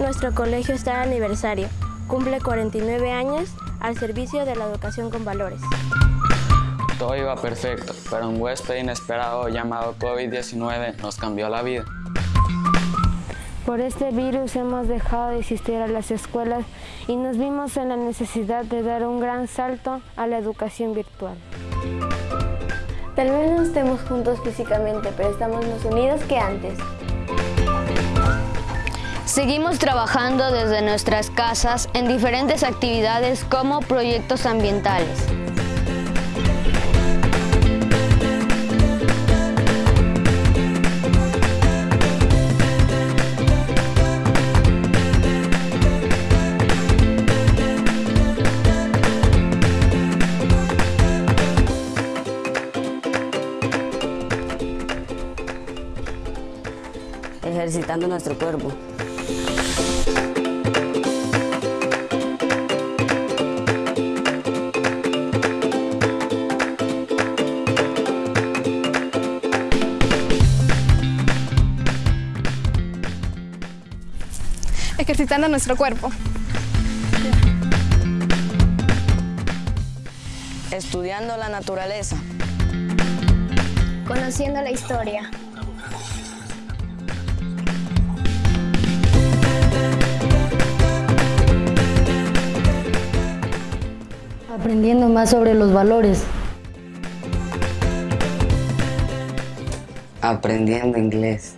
nuestro colegio está de aniversario. Cumple 49 años al servicio de la educación con valores. Todo iba perfecto, pero un huésped inesperado llamado COVID-19 nos cambió la vida. Por este virus hemos dejado de asistir a las escuelas y nos vimos en la necesidad de dar un gran salto a la educación virtual. Tal vez no estemos juntos físicamente, pero estamos más unidos que antes. Seguimos trabajando desde nuestras casas en diferentes actividades como proyectos ambientales. Ejercitando nuestro cuerpo. ejercitando nuestro cuerpo. Estudiando la naturaleza. Conociendo la historia. Aprendiendo más sobre los valores. Aprendiendo inglés.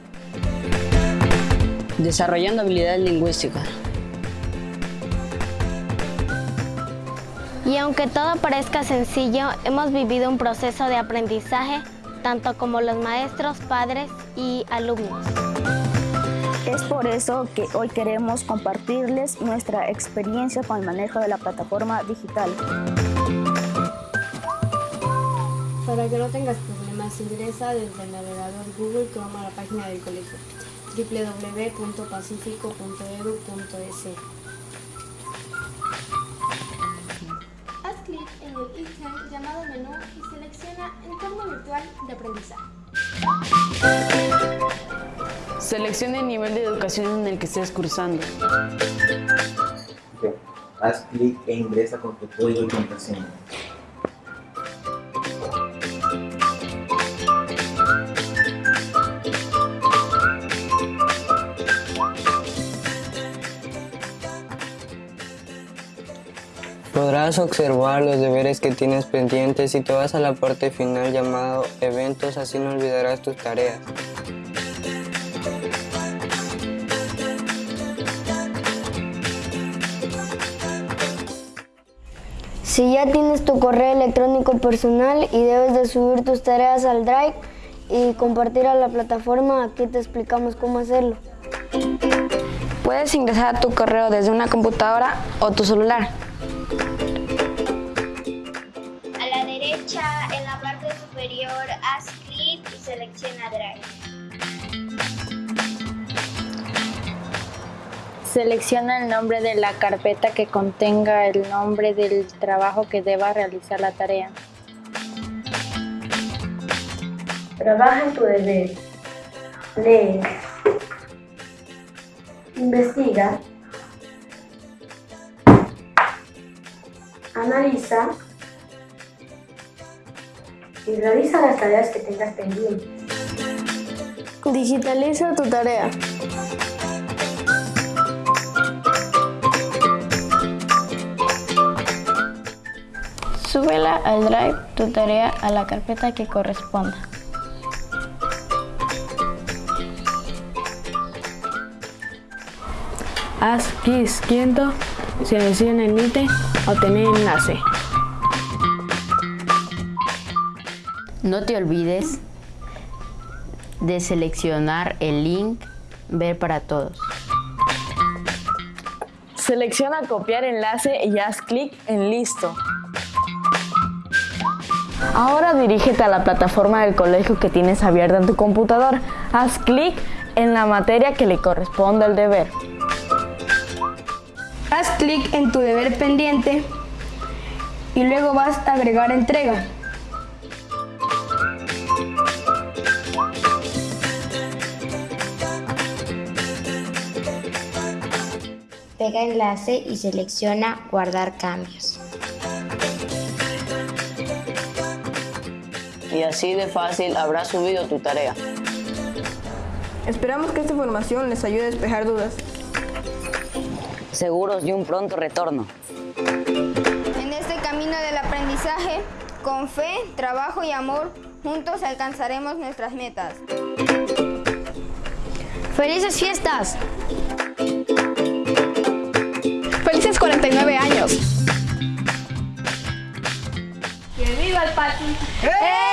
Desarrollando habilidades lingüísticas. Y aunque todo parezca sencillo, hemos vivido un proceso de aprendizaje, tanto como los maestros, padres y alumnos. Es por eso que hoy queremos compartirles nuestra experiencia con el manejo de la plataforma digital. Para que no tengas problemas, ingresa desde el navegador Google Chrome a la página del colegio www.pacifico.edu.es. Haz clic en el ítem llamado menú y selecciona Entorno Virtual de Aprendizaje. Seleccione el nivel de educación en el que estés cursando. Haz clic e ingresa con tu código y contraseña. Podrás observar los deberes que tienes pendientes si te vas a la parte final llamado eventos, así no olvidarás tus tareas. Si ya tienes tu correo electrónico personal y debes de subir tus tareas al Drive y compartir a la plataforma, aquí te explicamos cómo hacerlo. Puedes ingresar a tu correo desde una computadora o tu celular. A la derecha, en la parte superior, haz clic y selecciona Drive. Selecciona el nombre de la carpeta que contenga el nombre del trabajo que deba realizar la tarea. Trabaja en tu deber. Lee. Investiga. Analiza. Y realiza las tareas que tengas pendientes. Digitaliza tu tarea. Súbela al Drive tu tarea a la carpeta que corresponda. Haz clic izquierdo, selecciona el ítem, obtener enlace. No te olvides de seleccionar el link Ver para todos. Selecciona copiar enlace y haz clic en listo. Ahora dirígete a la plataforma del colegio que tienes abierta en tu computador. Haz clic en la materia que le corresponde al deber. Haz clic en tu deber pendiente y luego vas a agregar entrega. pega enlace y selecciona guardar cambios y así de fácil habrás subido tu tarea. Esperamos que esta información les ayude a despejar dudas. Seguros de un pronto retorno. En este camino del aprendizaje, con fe, trabajo y amor, juntos alcanzaremos nuestras metas. ¡Felices fiestas! ¡Felices 49 años! ¡Que viva el patio! ¡Eh!